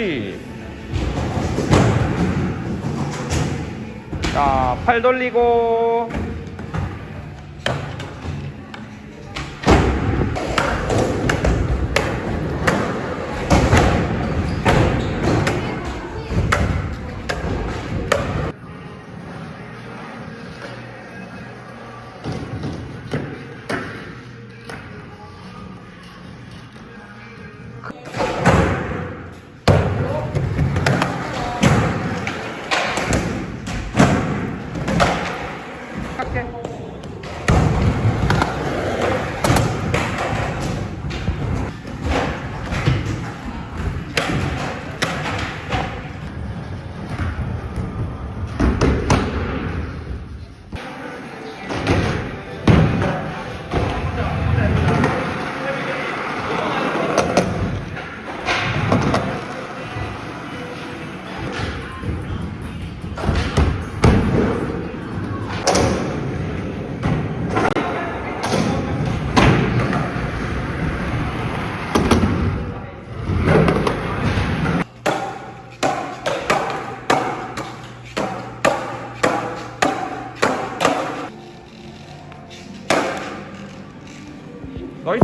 그치 자팔 돌리고 Nói